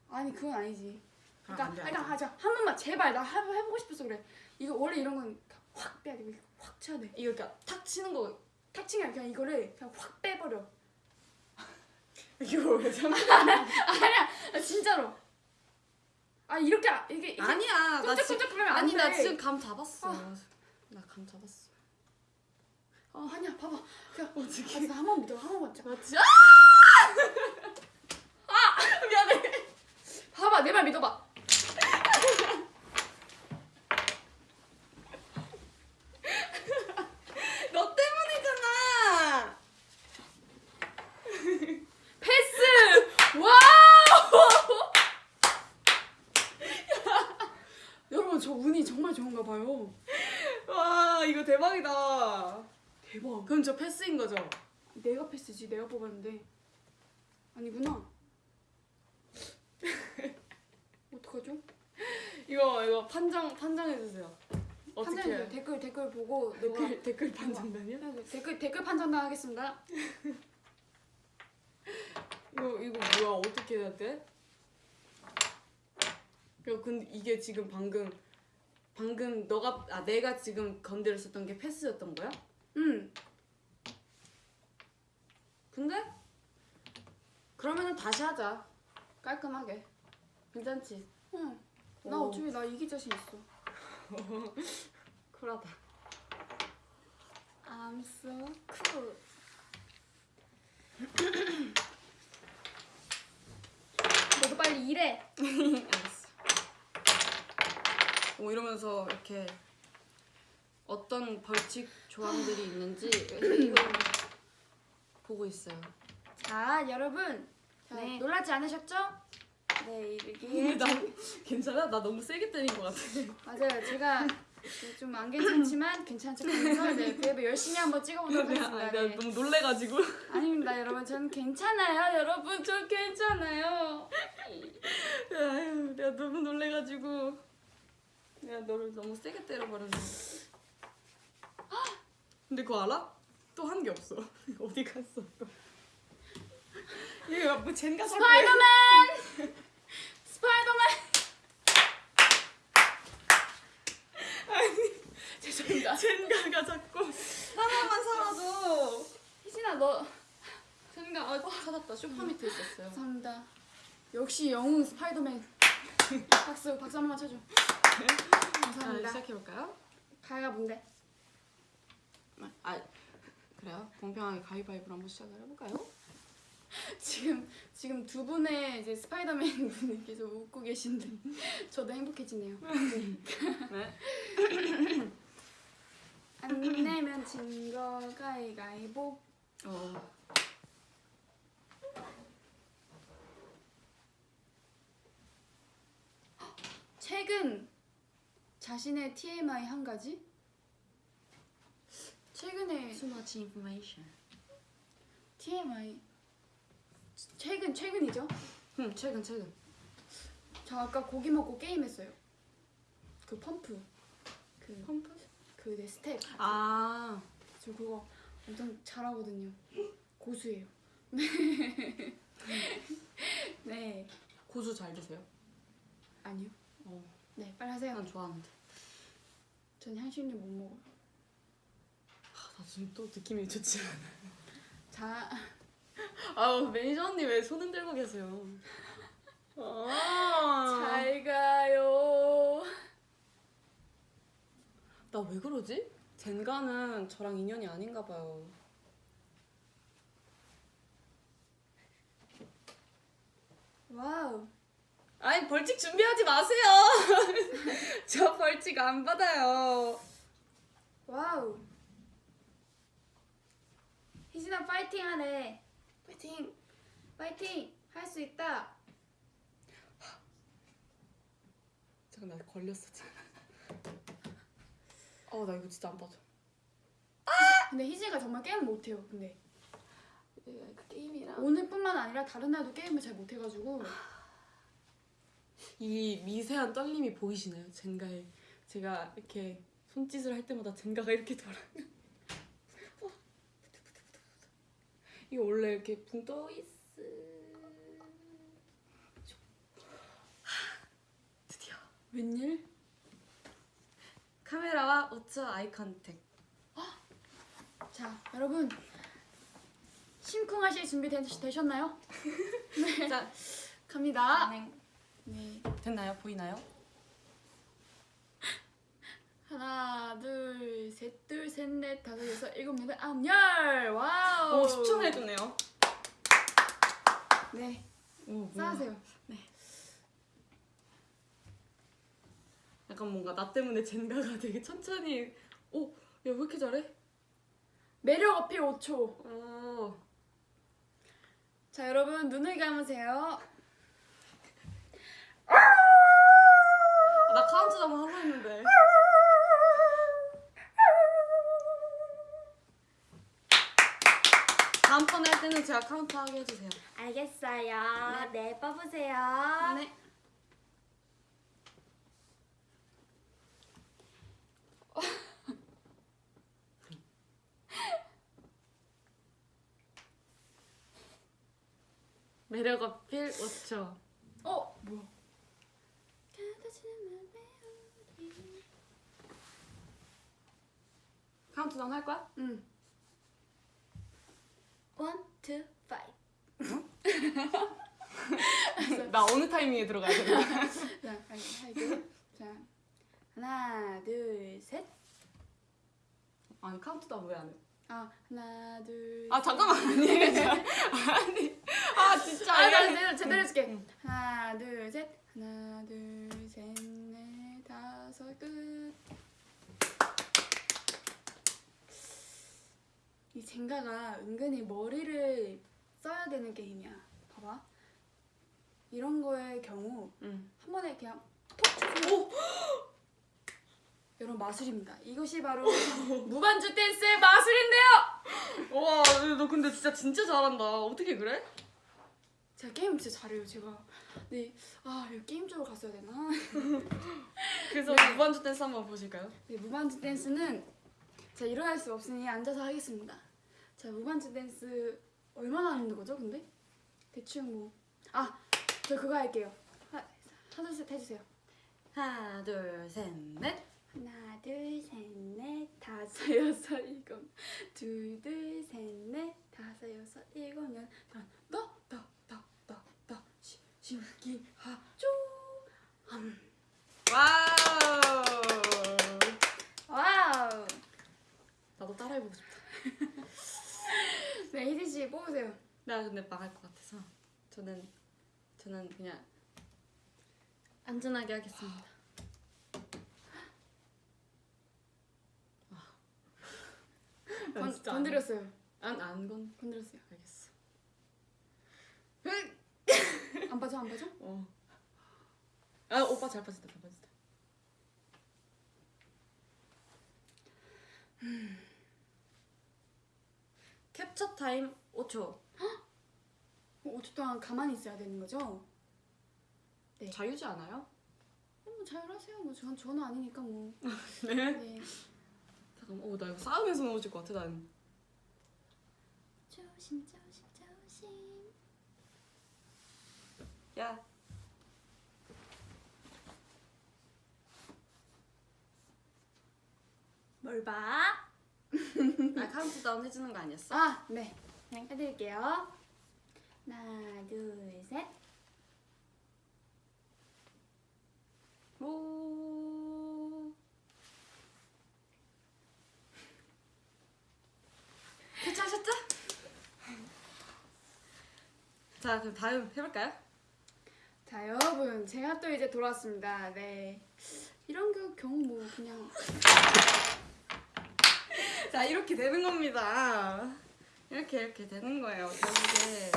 아니 그건 아니지. 아, 그러니까 안 돼, 안 그러니까 돼. 하자 한 번만 제발 나 해, 해보고 싶어서 그래. 이거 원래 이런 건 확 빼야 돼. 이거 확 쳐야 돼. 이거 이렇게 탁 치는 거 탁 치는 게 아니라 그냥 이거를 그냥 확 빼버려. 이거 왜 잠깐? 아니야 나 진짜로. 아 이렇게 아- 이게 이게 아니야. 나 지금 끈적끈적 그러면 안 아니 나 돼. 지금 감 잡았어. 나감 잡았어. 어, 아니야 봐봐. 그냥 어떻게? 알았어 한번 믿어 한 번만 자. 맞지? 아! 미안해. 봐봐 내 말 믿어봐. 너 때문이잖아. 패스! Wow! 여러분 저 운이 정말 좋은가 봐요. 와 이거 대박이다. 대박. 그럼 저 패스인 거죠? 내가 패스지 내가 뽑았는데 아니구나. 어떡하죠? 이거 이거 판정 판정해 주세요. 어떻게? 해요? 댓글 댓글 보고 댓글 댓글 판정단이요? 너가- 네, 댓글 댓글 판정단 하겠습니다. 이거 이거 뭐야 어떻게 해야 돼? 야 근데 이게 지금 방금 방금 너가 아 내가 지금 건드렸었던 게 패스였던 거야? 응. 근데 그러면은 다시 하자 깔끔하게 괜찮지? 응. 나 오. 어차피 나 이길 자신 있어. 쿨하다 I'm so cool. 너도 빨리 일해. 알겠어 오 이러면서 이렇게 어떤 벌칙 조항들이 있는지 보고 있어요 자, 여러분. 자, 네. 놀라지 않으셨죠? 네 이렇게 근데 나 괜찮아? 나 너무 세게 때린 것 같아. 맞아요. 제가 좀 안 괜찮지만 괜찮은 척하면서 네, 그래도 열심히 한번 찍어보도록 내가, 하겠습니다. 내가 네. 너무 놀래가지고. 아닙니다, 여러분. 저는 괜찮아요, 여러분. 저 괜찮아요. 아유, 내가 너무 놀래가지고. 내가 너를 너무 세게 때려버렸네. 근데 그거 알아? 또 한 게 없어. 어디 갔어 또? 이거 뭐 젠가 살 거야. 스파이더맨! 스파이더맨! 죄송합니다. 젠가가 자꾸 하나만 사라져. 희진아, 너 젠가 아, 찾았다. 쇼파 밑에 있었어요. 감사합니다. 역시 영웅 스파이더맨. 박수, 박수 한 번만 쳐줘. 자, 감사합니다. 시작해볼까요? 가야가 뭔데? 아 그래요? 공평하게 가위바위보로 한번 시작을 해볼까요? 지금 지금 두 분의 이제 스파이더맨 분이 계속 웃고 계신데 저도 행복해지네요. 네. 안 내면 진거 가위가위보. 어. 최근 자신의 TMI 한 가지? 최근에 Too much information. TMI 최근 최근이죠? 응 최근 최근. 저 아까 고기 먹고 게임했어요. 그 펌프 그 펌프? 그내 스텝 아저 그거 엄청 잘하거든요. 고수예요. 네 고수 잘 드세요? 아니요. 어. 네 빨리 하세요. 난 좋아하는데. 전 향신료 못 먹어요. 아, 나 지금 또 느낌이 좋지 않아. 자 아우 매니저 언니 왜 손 흔 들고 계세요? 아. 잘 가요. 나 왜 그러지? 젠가는 저랑 인연이 아닌가 봐요. Wow. 아니 벌칙 준비하지 마세요. 저 벌칙 안 받아요. Wow. 희진아 파이팅 하네. 파이팅. 파이팅. 할 수 있다. 잠깐 나 걸렸어 지금. 어 나 이거 진짜 안 빠져. 근데 희진이가 정말 게임을 못해요. 근데 그 게임이랑 오늘뿐만 아니라 다른 날도 게임을 잘 못해가지고 이 미세한 떨림이 보이시나요? 젠가에 제가 이렇게 손짓을 할 때마다 젠가가 이렇게 돌아요. 이거 원래 이렇게 붕 떠 있어. 드디어 웬일? 카메라와 5초 아이 컨택. 자 여러분 심쿵하실 준비 되, 되셨나요? 자 갑니다. 네. 됐나요? 보이나요? 하나 둘셋둘셋넷 다섯 여섯 일곱 여덟 아홉 열 wow. 오 10초 해주네요. 네 오, 뭐야. 쌓으세요. 약간 뭔가 나 때문에 젠가가 되게 천천히. 오, 야 왜 이렇게 잘해? 매력 어필 5초. 오. 자 여러분 눈을 감으세요. 나 카운트다운 하려 했는데. 다음번에 할 때는 제가 카운트 하게 해주세요. 알겠어요. 네, 뽑으세요. 네. 매력 어필 5초. 어 뭐야? 카운트다운 할 거야? 응. One, two, five. 나 어느 타이밍에 들어가야 되나? 자. 자 하나 둘 셋. 아니 카운트다운 왜 안 해? 아 하나 둘. 아 잠깐만 아니 아니 아 진짜 아. 제대로 제대로 해줄게. 하나, 둘, 셋. 하나, 둘, 셋, 넷, 다섯, 끝. 이 젠가가 은근히 머리를 써야 되는 게임이야. 봐봐. 이런 거의 경우 응. 한 번에 그냥 톡 이런 마술입니다. 이것이 바로 무반주 댄스의 마술인데요. 와, 너 근데 진짜 진짜 잘한다. 어떻게 그래? 제가 게임 진짜 잘해요. 제가 네, 아 이거 게임 쪽으로 갔어야 되나? 그래서 무반주 댄스 한번 보실까요? 네, 무반주 댄스는 제가 일어날 수 없으니 앉아서 하겠습니다. 자, 무반주 댄스 얼마나 하는 거죠, 근데? 대충 뭐. 아, 저 그거 할게요. 하, 하나, 둘, 셋 해주세요. 하나, 둘, 셋, 넷. 하나, 둘, 셋, 넷, 다섯, 여섯, 일곱. 둘, 둘, 셋, 넷, 다섯, 여섯, 일곱, 여 다, 더, 더, 더, 더, 더, 시, 시, 기, 하, 쪼. 함. 와우. 와우. 나도 따라해보고 싶다. 네, 희진 씨 뽑으세요. 나 근데 망할 것 같아서 저는 저는 그냥 안전하게 하겠습니다. 건, 건드렸어요. 안 안 건. 건드렸어요. 알겠어. 안 빠져, 안 빠져? 어. 아 오빠 잘 빠졌다 잘 빠졌다. 캡처 타임 5초. 5초 동안 가만히 있어야 되는 거죠? 네. 자유지 않아요? 어, 뭐 자율하세요. 뭐 전, 저는 아니니까 뭐. 네. 네. 잠깐만. 어 나 이거 싸우면서 넘어질 것 같아 난. 조심, 조심, 조심. 야. 뭘 봐? 아 카운트다운 해주는 거 아니었어? 아, 네. 그냥 해드릴게요. 하나, 둘, 셋. 오. 캡처하셨죠? 자 그럼 다음 해볼까요? 자, 여러분. 제가 또 이제 돌아왔습니다. 네. 이런 그 경우 뭐 그냥. 자 이렇게 되는 겁니다. 이렇게 이렇게 되는 거예요. 결국에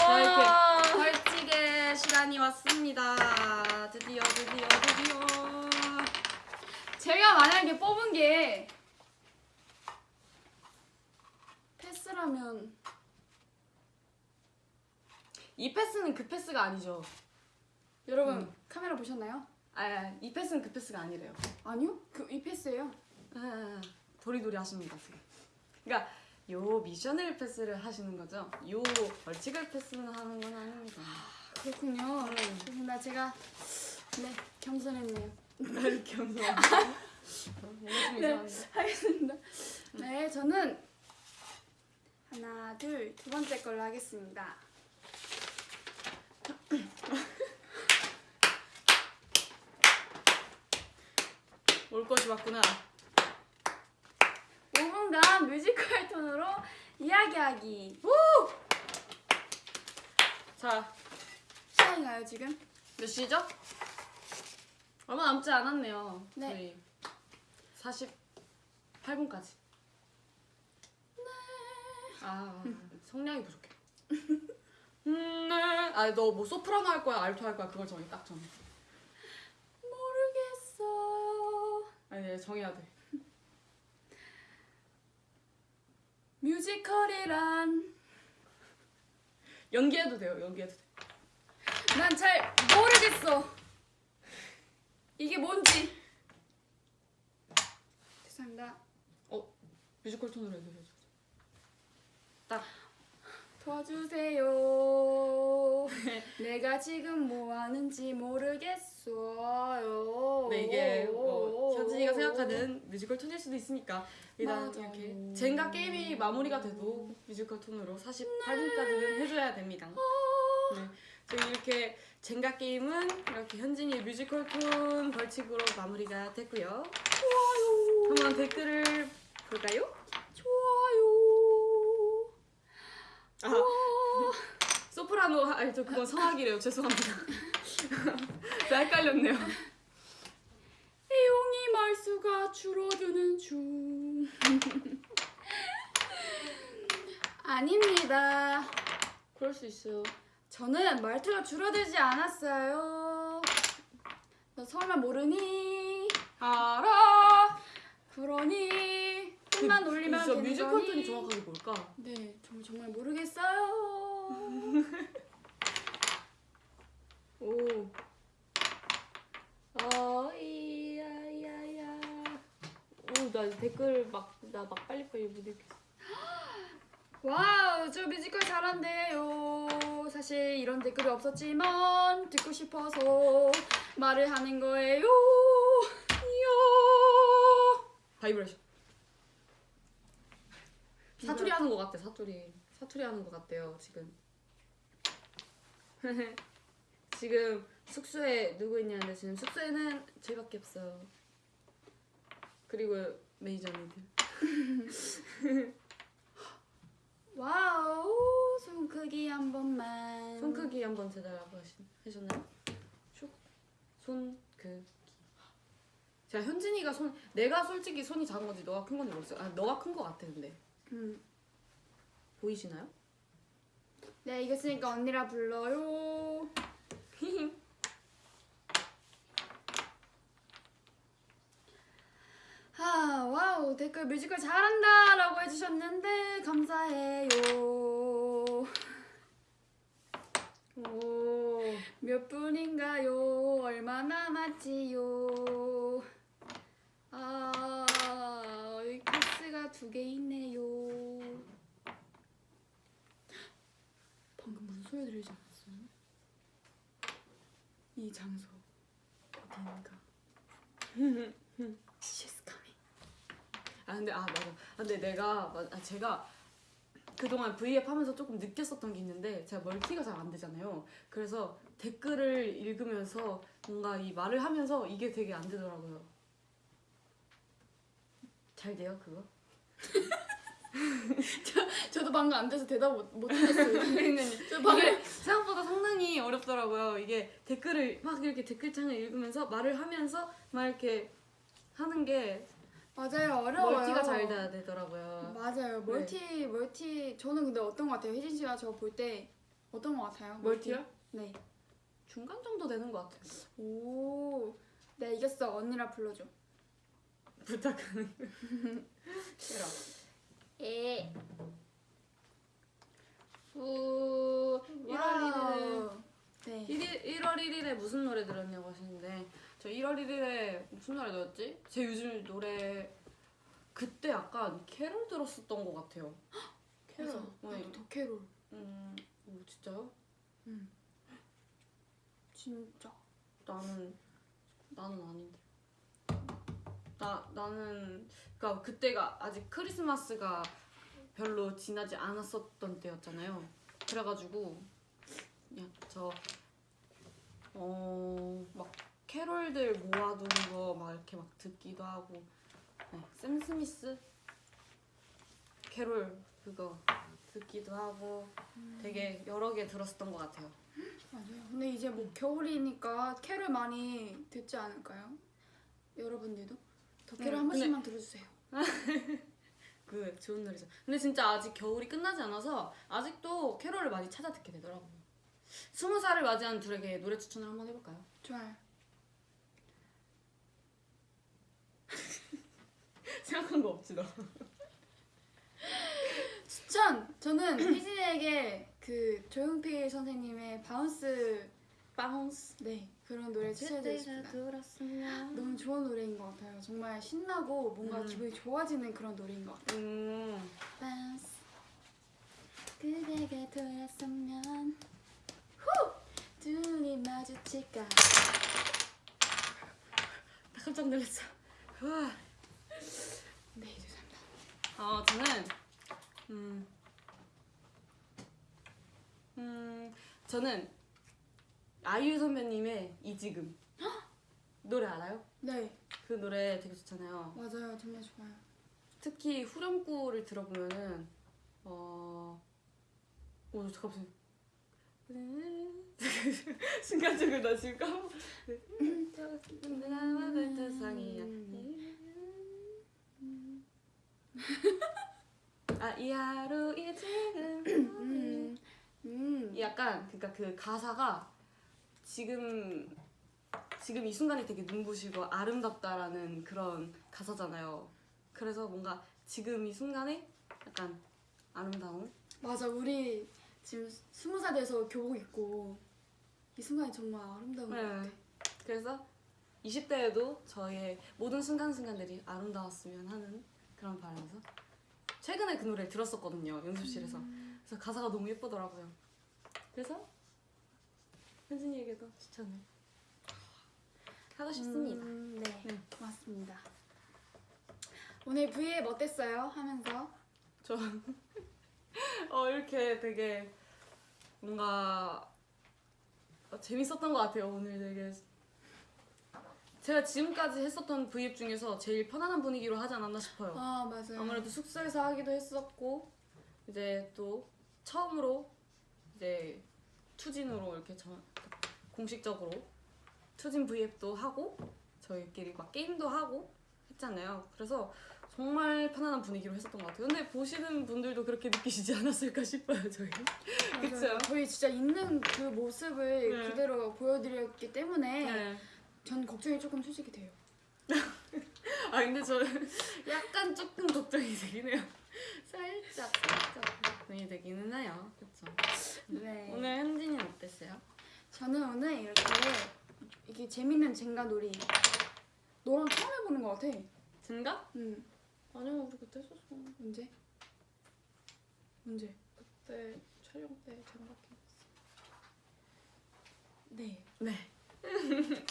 와. 자 이렇게 벌칙의 시간이 왔습니다. 드디어 드디어 드디어. 제가 만약에 뽑은 게 패스라면 이 패스는 그 패스가 아니죠. 여러분 음. 카메라 보셨나요? 아, 이 패스는 그 패스가 아니래요. 아니요. 그 이 패스예요. 아, 도리도리 하십니다 지금. 그러니까 요 미션을 패스를 하시는 거죠. 요 벌칙을 패스는 하는 건 아닙니다. 그렇군요. 음. 좋습니다. 제가 네 겸손했네요. 뭔가 좀 네. 하겠습니다. 네, 저는 하나, 둘, 두 번째 걸로 하겠습니다. 올 것이 왔구나. 5분간 뮤지컬 톤으로 이야기하기. 자, 시간인가요 지금? 몇 시죠? 얼마 남지 않았네요. 네. 저희 48분까지. 아, 성량이 부족해. 음, 네. 아, 너 뭐 소프라노 할 거야, 알토 할 거야, 그걸 정해, 딱 정해. 모르겠어. 아니, 네, 정해야 돼. 뮤지컬이란 연기해도 돼요, 연기해도 돼. 난 잘 모르겠어. 이게 뭔지. 죄송합니다. 뮤지컬 톤으로 해주세요. 딱. 도와주세요. 내가 지금 뭐 하는지 모르겠어요. 네, 이게 뭐 현진이가 생각하는 뮤지컬 톤일 수도 있으니까 일단 맞아요. 이렇게 젠가 게임이 마무리가 돼도 뮤지컬 톤으로 48분까지는 해줘야 됩니다. 네, 저희 이렇게 젠가 게임은 이렇게 현진이의 뮤지컬 톤 벌칙으로 마무리가 됐고요. 한번 댓글을 볼까요? 좋아요. 아, 소프라노 아니 저 그건 성악이래요. 죄송합니다. 저 헷갈렸네요. 애용이 말수가 줄어드는 중. 아닙니다. 그럴 수 있어요. 저는 말투가 줄어들지 않았어요. 너 설마 모르니? 알아. 그러니 힘만 올리면 진짜 되는 뮤지컬 거니? 톤이 정확하게 뭘까? 네, 저 정말 모르겠어요. 오. 어, 이야야야. 오, 나 댓글 막, 나 막 빨리빨리 못 읽겠어. Wow, 저 뮤지컬 잘한대요. 사실 이런 댓글이 없었지만 듣고 싶어서 말을 하는 거예요. 요. 바이브레이션. 사투리 하는 것 같아, 사투리. 사투리 하는 것 같대요, 지금. 지금 숙소에 누구 있냐는데 지금 숙소에는 저희밖에 없어요. 그리고 매니저 언니들. Wow, 손 크기 한 번만. 손 크기 한번 재 달라고 하시- 하셨나요? 슉. 손 크기. 제가 현진이가 손 내가 솔직히 손이 작은 건지 너가 큰 건지 모르겠어. 아 너가 큰 거 같아 근데 음. 보이시나요? 네, 이겼으니까 언니라 불러요. 아, wow, 댓글 뮤지컬 잘한다 라고 해주셨는데, 감사해요. 오. 몇 분인가요? 얼마 남았지요? 아, 두 개 있네요. 방금 무슨 소리 들리지 않았어요? 이 장소 어디인가? She's coming. 아 근데 아 맞아. 아, 근데 내가 마- 아, 제가 그동안 V앱 하면서 조금 느꼈었던 게 있는데 제가 멀티가 잘 안 되잖아요. 그래서 댓글을 읽으면서 뭔가 이 말을 하면서 이게 되게 안 되더라고요. 잘 돼요 그거? 저도 방금 안 돼서 대답 못, 못했어요. 저 방금 생각보다 상당히 어렵더라고요. 이게 댓글을 막 이렇게 댓글창을 읽으면서 말을 하면서 막 이렇게 하는 게 맞아요 어려워요. 멀티가 잘 돼야 되더라고요. 맞아요 멀티 멀티 저는 근데 어떤 것 같아요 혜진 씨가 저 볼 때 어떤 것 같아요? 멀티요? 네. 중간 정도 되는 것 같아요. 오. 네 이겼어 언니라 불러줘. 부탁하는 거. 싫어. 예. 후 1월 1일에 네. 1일, 1월 1일에 무슨 노래 들었냐고 하시는데 저 1월 1일에 무슨 노래 들었지? 제 요즘 노래 그때 약간 캐롤 들었었던 것 같아요. 캐롤. 네. 나도 더캐롤. 음, 오, 진짜요? 진짜. 나는 나는 아닌데. 나 나는 그러니까 그때가 아직 크리스마스가 별로 지나지 않았었던 때였잖아요. 그래가지고 그냥 저 어 막 캐롤들 모아두는 거 막 이렇게 막 듣기도 하고 네, 샘 스미스 캐롤 그거 듣기도 하고 되게 여러 개 들었었던 것 같아요. 맞아요. 근데 이제 뭐 겨울이니까 캐롤 많이 듣지 않을까요? 여러분들도 더캐롤 네, 한 근데- 번씩만 들어주세요. 그 좋은 노래죠. 근데 진짜 아직 겨울이 끝나지 않아서 아직도 캐롤을 많이 찾아 듣게 되더라고요. 스무 살을 맞이한 둘에게 노래 추천을 한번 해볼까요? 좋아요. 생각한 거 없지 너. 추천. 저는 희진에게 그 조용필 선생님의 Bounce Bounce. 네 그런 노래 추천해드리고 싶습니다. 너무 좋은 노래인 것 같아요. 정말 신나고 뭔가 음. 기분이 좋아지는 그런 노래인 것 같아요. 음. 그대가 돌았으면 후 둘이 마주칠까 나 깜짝 놀랐어. 와. 네 죄송합니다. 어 저는 음. 음 저는 아이유 선배님의 이 지금 노래 알아요? 네 그 노래 되게 좋잖아요. 맞아요 정말 좋아요. 특히 후렴구를 들어보면은 어, 오, 저 갑자기 순간적으로 나 지금 까먹. 나만 세상이야. 아, 이 하루 이 지금 음, 음. 이 약간 그러니까 그 가사가 지금 지금 이 순간이 되게 눈부시고 아름답다라는 그런 가사잖아요. 그래서 뭔가 지금 이 순간에 약간 아름다움. 맞아 우리 지금 스무 살 돼서 교복 입고 이 순간이 정말 아름다운 것 같아. 네. 그래서 20대에도 저의 모든 순간순간들이 아름다웠으면 하는 그런 바람에서 최근에 그 노래 들었었거든요 연습실에서 그래서 가사가 너무 예쁘더라고요 그래서 현진이에게도 추천을 하고 싶습니다 음, 네. 네. 고맙습니다. 오늘 V앱 어땠어요? 하면서 저 어, 이렇게 되게 뭔가 어, 재밌었던 것 같아요 오늘 되게 제가 지금까지 했었던 V앱 중에서 제일 편안한 분위기로 하지 않았나 싶어요 아 맞아요. 아무래도 숙소에서 하기도 했었고 이제 또 처음으로 이제 투진으로 이렇게 저, 공식적으로 투진 V앱도 하고 저희끼리 막 게임도 하고 했잖아요. 그래서 정말 편안한 분위기로 했었던 것 같아요. 근데 보시는 분들도 그렇게 느끼시지 않았을까 싶어요, 저희. 그쵸? 저희 진짜 있는 그 모습을 네. 그대로 보여드렸기 때문에 네. 전 걱정이 조금 솔직히 돼요. 아 근데 저는 약간 조금 걱정이 되긴 해요. 살짝 살짝 걱정이 되기는 해요. 그렇죠. 네. 오늘 현진이는 어땠어요? 저는 오늘 이렇게 이게 재밌는 젠가 놀이 너랑 처음 해보는 것 같아. 진가? 응. 아니요 우리 그때 했었어. 언제? 언제? 그때 촬영 때 장갑 끼었어. 네. 네.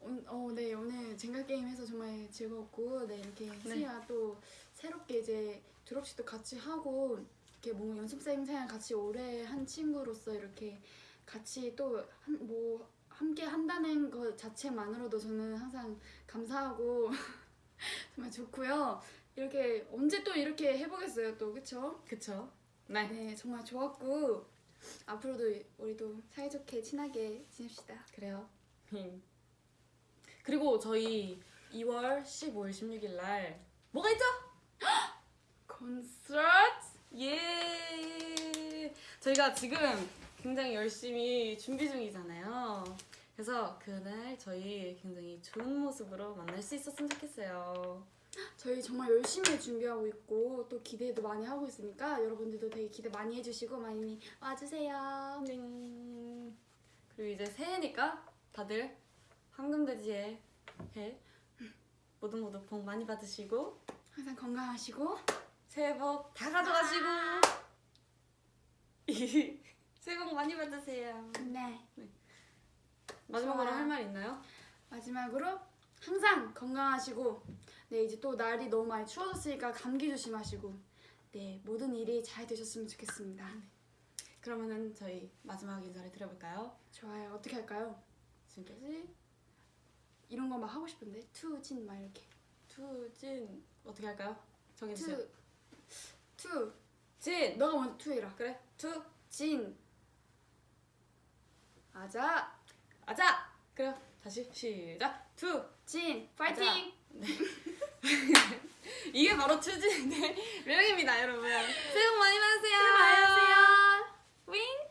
오- 어, 네 오늘 젠가 게임 해서 정말 즐거웠고 네 이렇게 수희가 또 새롭게 이제 졸업식도 같이 하고 이렇게 뭐 연습생 생활 같이 오래 한 친구로서 이렇게 같이 또 뭐 함께 한다는 것 자체만으로도 저는 항상 감사하고 정말 좋고요. 이렇게 언제 또 이렇게 해보겠어요 또 그쵸? 그쵸. 네. 네 정말 좋았고 앞으로도 우리도 사이좋게 친하게 지냅시다. 그래요. 그리고 저희 2월 15일, 16일 날 뭐가 있죠? 콘서트 예. 저희가 지금 굉장히 열심히 준비 중이잖아요. 그래서 그날 저희 굉장히 좋은 모습으로 만날 수 있었으면 좋겠어요. 저희 정말 열심히 준비하고 있고 또 기대도 많이 하고 있으니까 여러분들도 되게 기대 많이 해주시고 많이 와주세요. 띵. 그리고 이제 새해니까 다들 황금돼지의 해 모두 모두 복 많이 받으시고 항상 건강하시고 새해 복 다 가져가시고 새해 복 많이 받으세요. 네 마지막으로 좋아요. 할말 있나요? 마지막으로 항상 건강하시고 네 이제 또 날이 너무 많이 추워졌으니까 감기 조심하시고 네 모든 일이 잘 되셨으면 좋겠습니다. 그러면은 저희 마지막 인사를 드려볼까요? 좋아요 어떻게 할까요? 지금까지 이런 거 막 하고 싶은데 투진 막 이렇게 투진 어떻게 할까요? 정해주세요. 투 투 진 너가 먼저 투 해라. 그래 투 진 아자. 아자. 그래 다시 시작. 투. 진. 파이팅. 이게 바로 투진의 매력입니다 여러분. 새해 복 많이 받으세요. 안녕하세요.